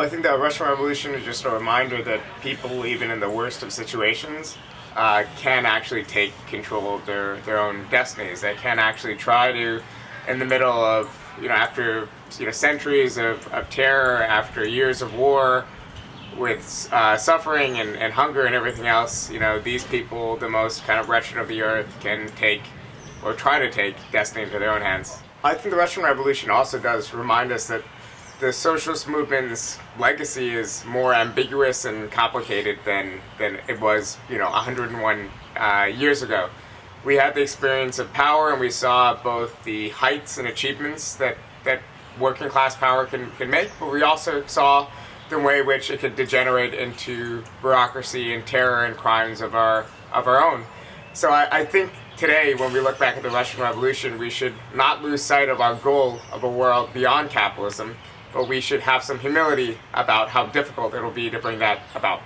Well, I think the Russian Revolution is just a reminder that people, even in the worst of situations, uh, can actually take control of their, their own destinies. They can actually try to, in the middle of, you know, after you know centuries of, of terror, after years of war, with uh, suffering and, and hunger and everything else, you know, these people, the most kind of wretched of the earth, can take or try to take destiny into their own hands. I think the Russian Revolution also does remind us that the socialist movement's legacy is more ambiguous and complicated than, than it was, you know, 101 uh, years ago. We had the experience of power and we saw both the heights and achievements that, that working class power can, can make, but we also saw the way in which it could degenerate into bureaucracy and terror and crimes of our, of our own. So I, I think today, when we look back at the Russian Revolution, we should not lose sight of our goal of a world beyond capitalism, but we should have some humility about how difficult it'll be to bring that about.